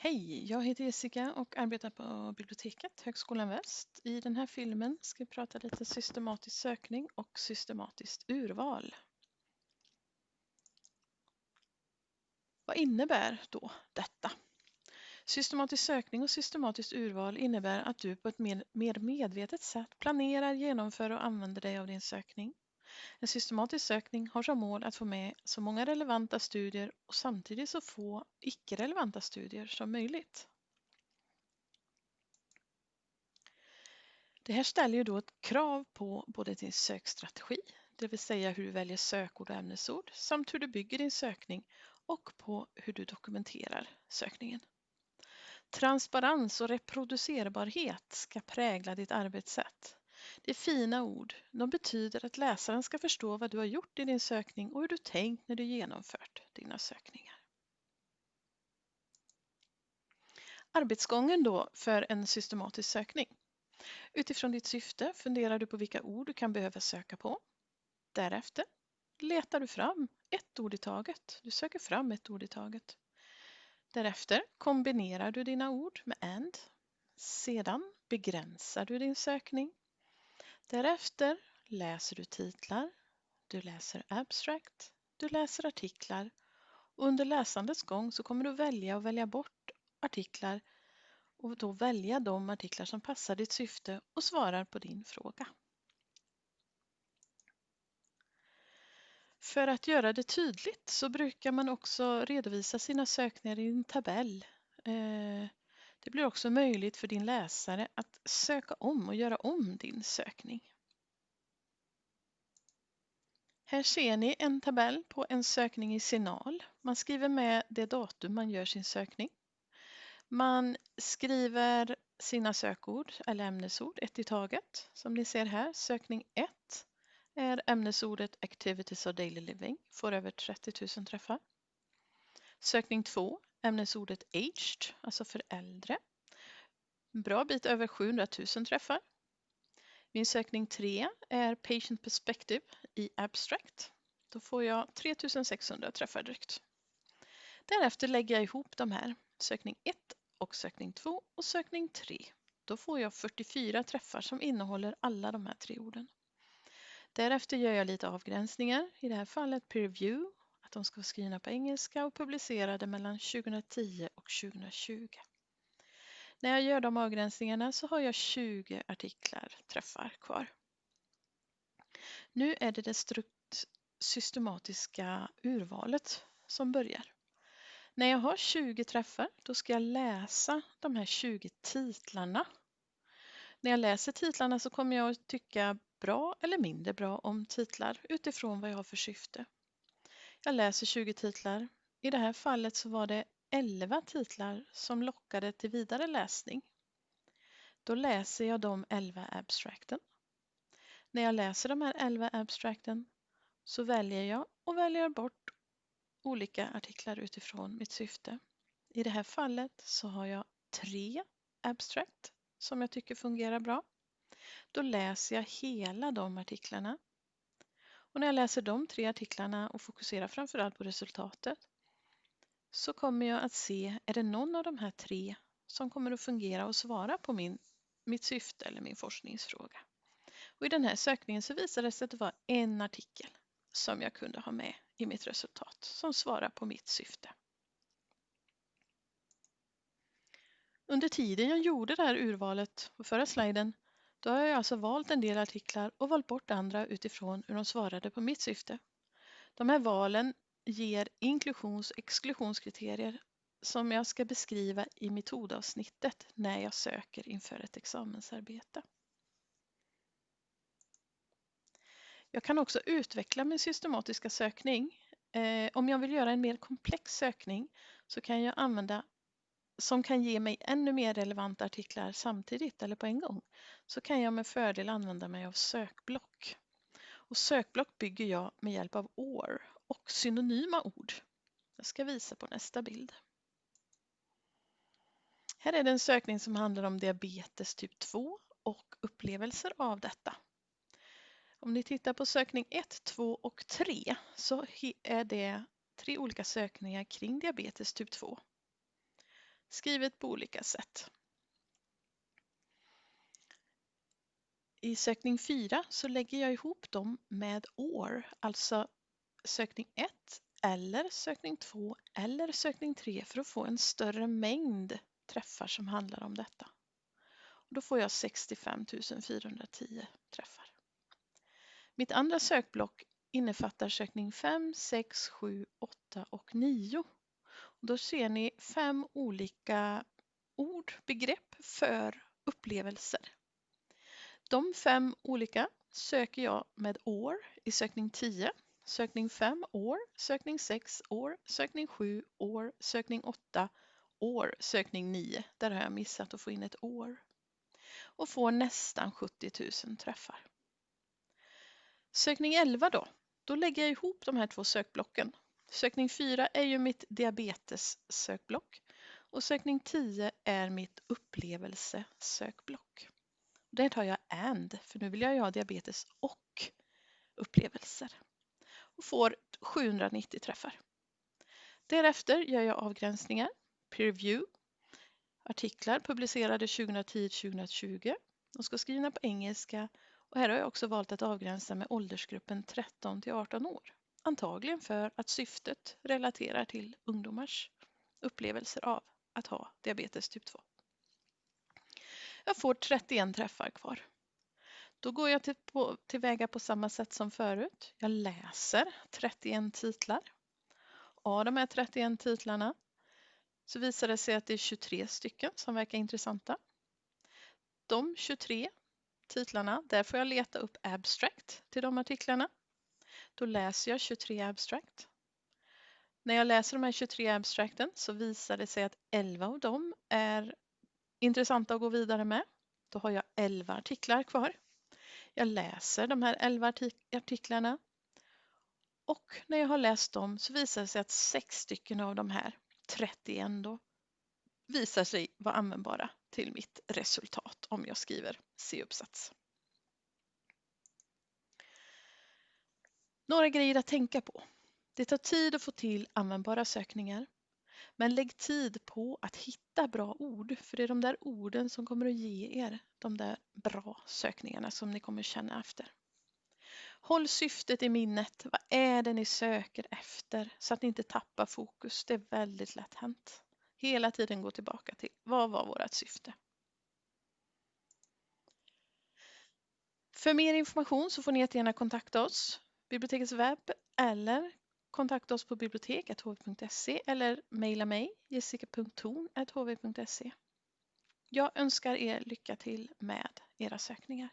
Hej, jag heter Jessica och arbetar på biblioteket Högskolan Väst. I den här filmen ska vi prata lite systematisk sökning och systematiskt urval. Vad innebär då detta? Systematisk sökning och systematiskt urval innebär att du på ett mer medvetet sätt planerar, genomför och använder dig av din sökning. En systematisk sökning har som mål att få med så många relevanta studier och samtidigt så få icke-relevanta studier som möjligt. Det här ställer ju då ett krav på både din sökstrategi, det vill säga hur du väljer sökord och ämnesord, samt hur du bygger din sökning och på hur du dokumenterar sökningen. Transparens och reproducerbarhet ska prägla ditt arbetssätt. Det är fina ord. De betyder att läsaren ska förstå vad du har gjort i din sökning och hur du tänkt när du genomfört dina sökningar. Arbetsgången då för en systematisk sökning. Utifrån ditt syfte funderar du på vilka ord du kan behöva söka på. Därefter letar du fram ett ord i taget. Du söker fram ett ord i taget. Därefter kombinerar du dina ord med AND. Sedan begränsar du din sökning Därefter läser du titlar, du läser abstract, du läser artiklar och under läsandets gång så kommer du välja och välja bort artiklar och då välja de artiklar som passar ditt syfte och svarar på din fråga. För att göra det tydligt så brukar man också redovisa sina sökningar i en tabell. Eh, det blir också möjligt för din läsare att söka om och göra om din sökning. Här ser ni en tabell på en sökning i Signal. Man skriver med det datum man gör sin sökning. Man skriver sina sökord eller ämnesord ett i taget. Som ni ser här, sökning 1 är ämnesordet Activities of Daily Living, får över 30 000 träffar. Sökning 2 ämnesordet aged, alltså för äldre. En bra bit över 700 000 träffar. Min sökning 3 är Patient Perspective i Abstract. Då får jag 3600 träffar drygt. Därefter lägger jag ihop de här, sökning 1 och sökning 2 och sökning 3. Då får jag 44 träffar som innehåller alla de här tre orden. Därefter gör jag lite avgränsningar, i det här fallet peer review att de ska vara skrivna på engelska och publicerade mellan 2010 och 2020. När jag gör de avgränsningarna så har jag 20 artiklar träffar kvar. Nu är det det systematiska urvalet som börjar. När jag har 20 träffar då ska jag läsa de här 20 titlarna. När jag läser titlarna så kommer jag att tycka bra eller mindre bra om titlar utifrån vad jag har för syfte. Jag läser 20 titlar. I det här fallet så var det 11 titlar som lockade till vidare läsning. Då läser jag de 11 abstrakten. När jag läser de här 11 abstrakten så väljer jag och väljer bort olika artiklar utifrån mitt syfte. I det här fallet så har jag tre abstract som jag tycker fungerar bra. Då läser jag hela de artiklarna och när jag läser de tre artiklarna och fokuserar framförallt på resultatet så kommer jag att se, är det någon av de här tre som kommer att fungera och svara på min, mitt syfte eller min forskningsfråga. Och I den här sökningen så visade det sig att det var en artikel som jag kunde ha med i mitt resultat som svarar på mitt syfte. Under tiden jag gjorde det här urvalet på förra sliden då har jag alltså valt en del artiklar och valt bort andra utifrån hur de svarade på mitt syfte. De här valen ger inklusions och exklusionskriterier som jag ska beskriva i metodavsnittet när jag söker inför ett examensarbete. Jag kan också utveckla min systematiska sökning. Eh, om jag vill göra en mer komplex sökning så kan jag använda som kan ge mig ännu mer relevanta artiklar samtidigt eller på en gång så kan jag med fördel använda mig av sökblock. Och sökblock bygger jag med hjälp av OR och synonyma ord. Jag ska visa på nästa bild. Här är det en sökning som handlar om diabetes typ 2 och upplevelser av detta. Om ni tittar på sökning 1, 2 och 3 så är det tre olika sökningar kring diabetes typ 2 skrivet på olika sätt. I sökning 4 så lägger jag ihop dem med år, alltså sökning 1 eller sökning 2 eller sökning 3 för att få en större mängd träffar som handlar om detta. Då får jag 65 410 träffar. Mitt andra sökblock innefattar sökning 5, 6, 7, 8 och 9. Då ser ni fem olika ord, begrepp för upplevelser. De fem olika söker jag med år i sökning 10, sökning 5 år, sökning 6 år, sökning 7 år, sökning 8 år, sökning 9. Där har jag missat att få in ett år. Och får nästan 70 000 träffar. Sökning 11 då, då lägger jag ihop de här två sökblocken. Sökning 4 är ju mitt diabetes-sökblock och sökning 10 är mitt upplevelsesökblock. Där tar jag AND, för nu vill jag ju ha diabetes och upplevelser. Och får 790 träffar. Därefter gör jag avgränsningar, peer review, artiklar publicerade 2010-2020. De ska skrivna på engelska och här har jag också valt att avgränsa med åldersgruppen 13 till 18 år. Antagligen för att syftet relaterar till ungdomars upplevelser av att ha diabetes typ 2. Jag får 31 träffar kvar. Då går jag till, på, tillväga på samma sätt som förut. Jag läser 31 titlar. Av de här 31 titlarna så visar det sig att det är 23 stycken som verkar intressanta. De 23 titlarna, där får jag leta upp abstract till de artiklarna. Då läser jag 23 abstract. När jag läser de här 23 abstracten så visar det sig att 11 av dem är intressanta att gå vidare med. Då har jag 11 artiklar kvar. Jag läser de här 11 artiklarna och när jag har läst dem så visar det sig att 6 stycken av de här 31 då visar sig vara användbara till mitt resultat om jag skriver C-uppsats. Några grejer att tänka på. Det tar tid att få till användbara sökningar. Men lägg tid på att hitta bra ord, för det är de där orden som kommer att ge er de där bra sökningarna som ni kommer känna efter. Håll syftet i minnet. Vad är det ni söker efter? Så att ni inte tappar fokus. Det är väldigt lätt hänt. Hela tiden gå tillbaka till vad var vårt syfte? För mer information så får ni jättegärna kontakta oss, bibliotekets webb eller kontakta oss på bibliotek.hv.se eller mejla mig jessica.torn.hv.se. Jag önskar er lycka till med era sökningar.